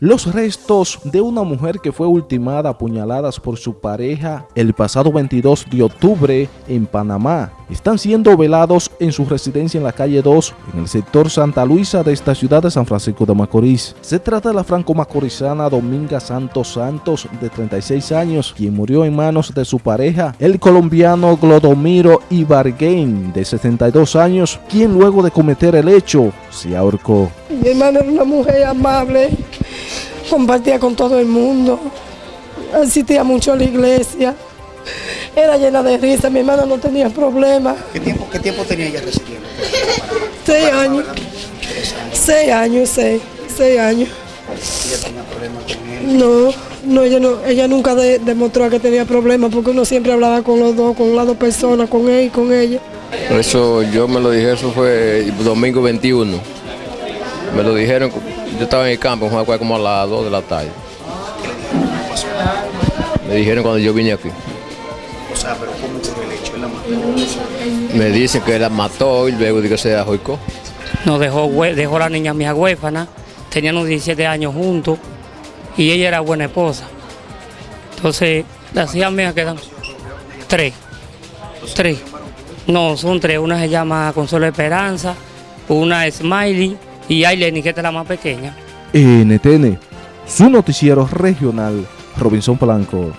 Los restos de una mujer que fue ultimada a puñaladas por su pareja el pasado 22 de octubre en Panamá están siendo velados en su residencia en la calle 2 en el sector Santa Luisa de esta ciudad de San Francisco de Macorís. Se trata de la franco-macorizana Dominga Santos Santos de 36 años quien murió en manos de su pareja el colombiano Glodomiro Ibargain de 72 años quien luego de cometer el hecho se ahorcó. Mi hermana era una mujer amable compartía con todo el mundo, asistía mucho a la iglesia, era llena de risa, mi hermana no tenía problemas. ¿Qué tiempo, qué tiempo tenía ella residiendo? Seis años, seis años, seis, seis años. ¿Ella tenía problemas con él? No, no, ella, no, ella nunca de- demostró que tenía problemas porque uno siempre hablaba con los dos, con las dos personas, con él y con ella. Eso yo me lo dije, eso fue domingo 21. Me lo dijeron, yo estaba en el campo, fue como a las 2 de la tarde. Me dijeron cuando yo vine aquí. O sea, pero ¿cómo ocurrió el hecho? La mató. Me dicen que la mató y luego de que se ahorcó. Nos dejó, dejó la niña mía huérfana, tenían unos 17 años juntos y ella era buena esposa. Entonces, las hijas mías quedan tres. Tres. No, son tres. Una se llama Consuelo Esperanza, una es Smiley y Aileni, que es la más pequeña. NTN, su noticiero regional, Robinson Blanco.